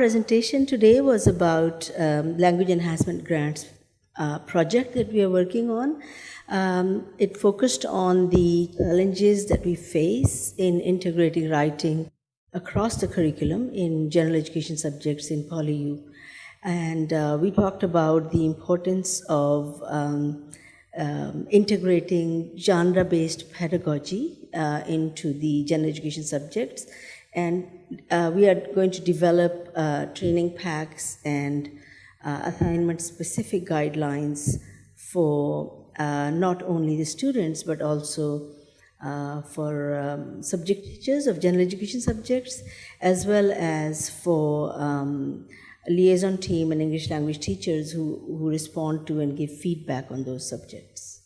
presentation today was about um, language enhancement grants uh, project that we are working on. Um, it focused on the challenges that we face in integrating writing across the curriculum in general education subjects in PolyU. And uh, we talked about the importance of um, um, integrating genre-based pedagogy uh, into the general education subjects. And uh, we are going to develop uh, training packs and uh, assignment-specific guidelines for uh, not only the students, but also uh, for um, subject teachers of general education subjects, as well as for um, liaison team and English language teachers who, who respond to and give feedback on those subjects.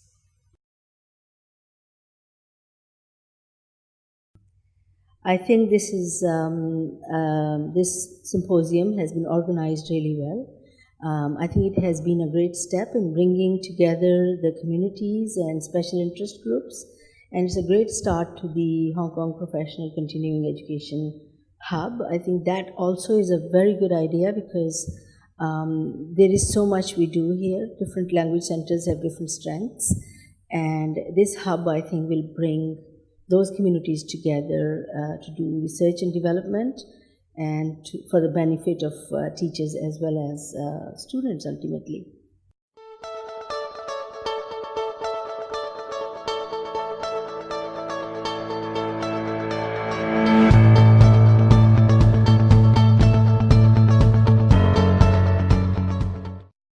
I think this is um, um, this symposium has been organized really well. Um, I think it has been a great step in bringing together the communities and special interest groups, and it's a great start to the Hong Kong Professional Continuing Education Hub. I think that also is a very good idea because um, there is so much we do here. Different language centers have different strengths, and this hub, I think, will bring those communities together uh, to do research and development and to, for the benefit of uh, teachers as well as uh, students ultimately.